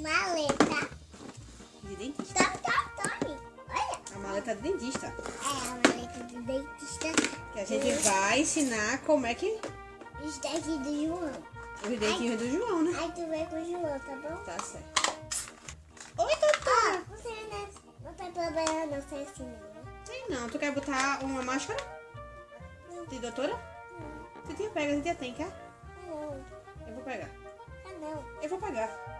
maleta. De dentista. Top, top. Olha. A maleta do dentista. É a maleta do dentista. Que a gente vai ensinar como é que... Os daqui do João. Os dentinhos do João, né? Aí tu vem com o João, tá bom? Tá certo. Oi, Ah, doutora. você não, não tem problema não ser assim, não. Tem não. Tu quer botar uma máscara? De doutora? Titia pega, titia tem, quer? Ah, não. Eu vou pegar. Ah, não. Eu vou pegar.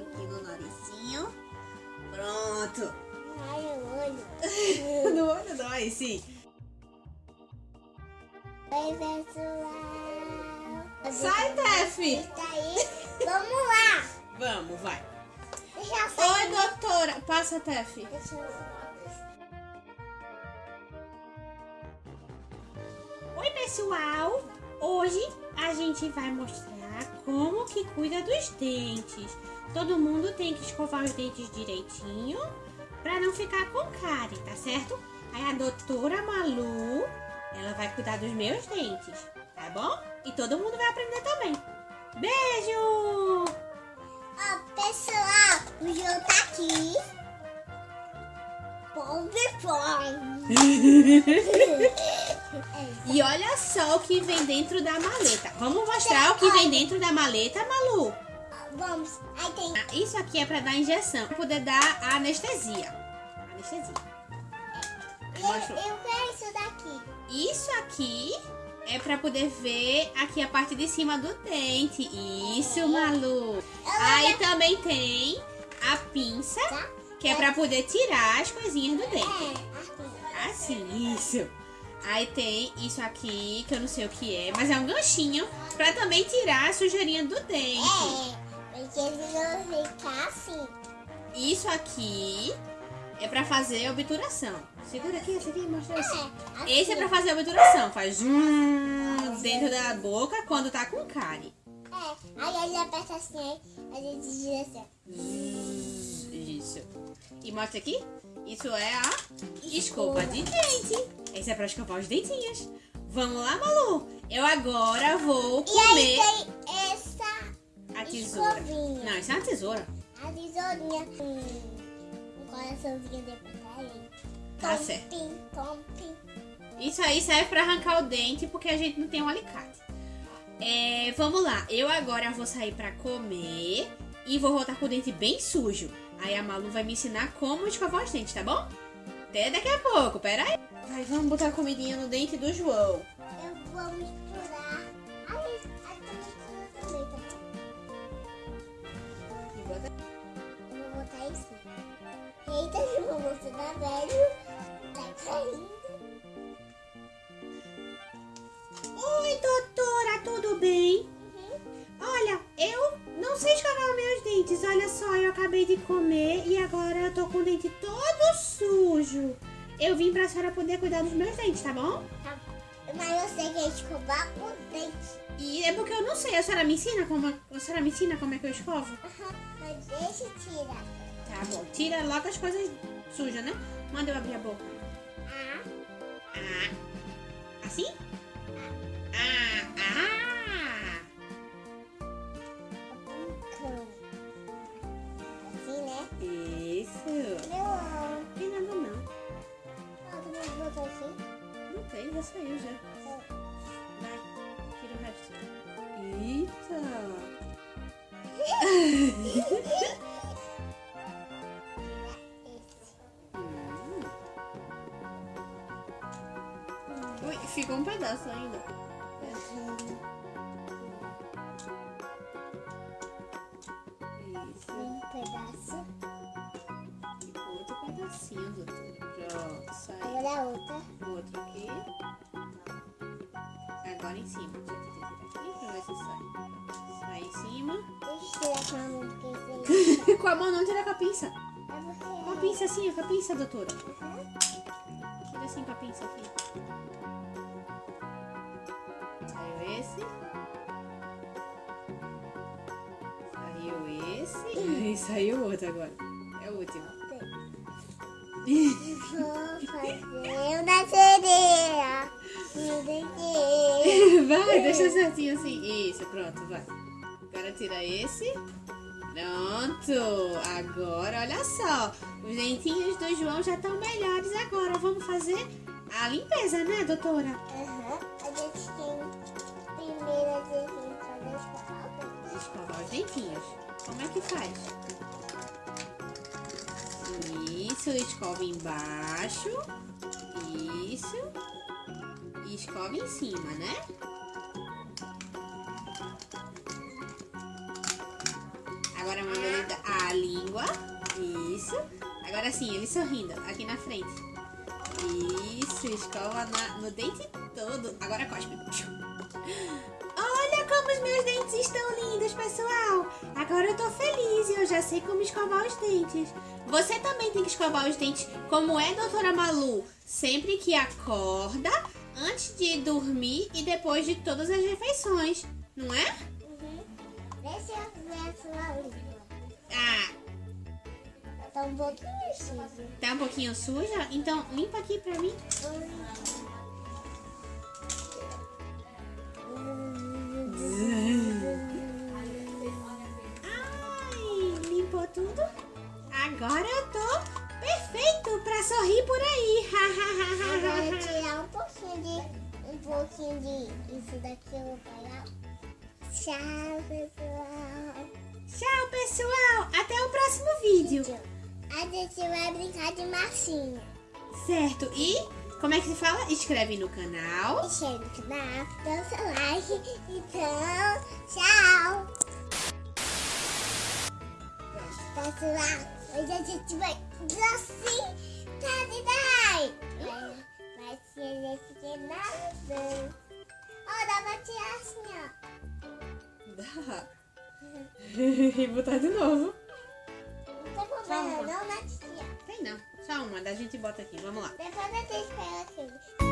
Aqui no narizinho. Pronto. Ai, eu olho. No olho não, aí sim. Oi, pessoal. Sai, Tefi. Tá aí. Vamos lá. Vamos, vai. Deixa eu sair. Oi, doutora. Passa, Tefi. Deixa eu... Oi, pessoal. Hoje a gente vai mostrar como que cuida dos dentes. Todo mundo tem que escovar os dentes direitinho para não ficar com cárie, tá certo? Aí a doutora Malu, ela vai cuidar dos meus dentes, tá bom? E todo mundo vai aprender também. Beijo! Ó, pessoal, o João tá aqui. Pobre E olha só o que vem dentro da maleta. Vamos mostrar o que vem dentro da maleta, Malu? Vamos. Ah, Isso aqui é para dar injeção, pra poder dar a anestesia. Anestesia. Aí Eu, quero isso daqui. Isso aqui é para poder ver aqui a parte de cima do dente. Isso, Malu. Aí também tem a pinça, Tá? que é para poder tirar as coisinhas do dente. É. Assim, isso. Aí tem isso aqui, que eu não sei o que é, mas é um ganchinho para também tirar a sujeirinha do dente. É, porque eles vão ficar assim. Isso aqui é pra fazer obturação. Segura aqui, esse aqui, mostra esse. É, assim. Esse é pra fazer obturação. Faz um dentro da boca quando tá com cárie. É, aí ele aperta assim, aí a gente gira assim. Isso. E mostra aqui. Isso é a escova de dente. Esse é pra escovar os dentinhos. Vamos lá, Malu. Eu agora vou E aí comer tem essa, a tesoura. escovinha. Não, isso é uma tesoura. a tesourinha. Um, um coraçãozinho depois aí. Tá certo. Isso aí serve pra arrancar o dente porque a gente não tem um alicate. É, vamos lá, eu agora vou sair pra comer e vou voltar com o dente bem sujo. Aí a Malu vai me ensinar como escovar os dentes, tá bom? Até daqui a pouco, pera aí. Vai, vamos botar a comidinha no dente do João. Eu vou misturar. Aí tu mistura também, tá bom? Eu vou botar isso. Eita, João, você tá velho. Tá caindo. Olha só, eu acabei de comer e agora eu tô com o dente todo sujo. Eu vim pra senhora poder cuidar dos meus dentes, tá bom? Tá. Mas você quer escovar o dente. E é porque eu não sei. A senhora me ensina como, a senhora me ensina como é que eu escovo? Aham, mas deixa eu tirar. Tá bom. Tira logo as coisas sujas, né? Manda eu abrir a boca. Ah, Ah. Assim? Ui, ficou um pedaço ainda. Isso. Um pedaço. Ficou outro pedacinho, doutor. Já Pronto, sai. Agora a outra. Outro aqui. Agora em cima. Deixa eu tirar aqui pra ver se sai. Sai em cima. Deixa eu tirar com a mão, porque com a mão não tira com a pinça. é Com a pinça assim, com a pinça, doutora. Uhum. Tira assim com a pinça aqui. Saiu esse. Saiu esse. E saiu outro agora. É o último. Vou fazer uma sereia. Vai, deixa certinho assim. Isso, pronto, vai. Tira esse. Pronto. Agora, olha só. Os dentinhos do João já estão melhores agora. Vamos fazer a limpeza, né, doutora? Aham. A gente tem primeiro a gente fazer escovar. Escovar os dentinhos. Como é que faz? Isso, escova embaixo. Isso. E escova em cima, né? Agora sim, ele sorrindo. Aqui na frente. Isso, escova na- no dente todo. Agora cospe. Olha como os meus dentes estão lindos, pessoal. Agora eu tô feliz e eu já sei como escovar os dentes. Você também tem que escovar os dentes como é, doutora Malu? Sempre que acorda, antes de dormir e depois de todas as refeições. Não é? Um pouquinho suja. tá um pouquinho suja? Então limpa aqui pra mim. Ai, limpou tudo? Agora eu tô perfeito pra sorrir por aí. Agora tirar um pouquinho de. Um pouquinho de. Isso daqui eu vou pegar. Tchau, pessoal. Tchau, pessoal. Até o próximo vídeo. A gente vai brincar de massinha. Certo? E como é que se fala? Escreve no canal. Deixa no canal, dá o seu like. Então, tchau. Pessoal, hoje a gente vai assim, tá. Vai, vai ser esse que nada. Ó, dá pra tirar assim, ó. Dá. e botar de novo. Não tem problema, não, né, tia? Tem não. Só uma, da gente bota aqui. Vamos lá. Depois a gente pega aquele.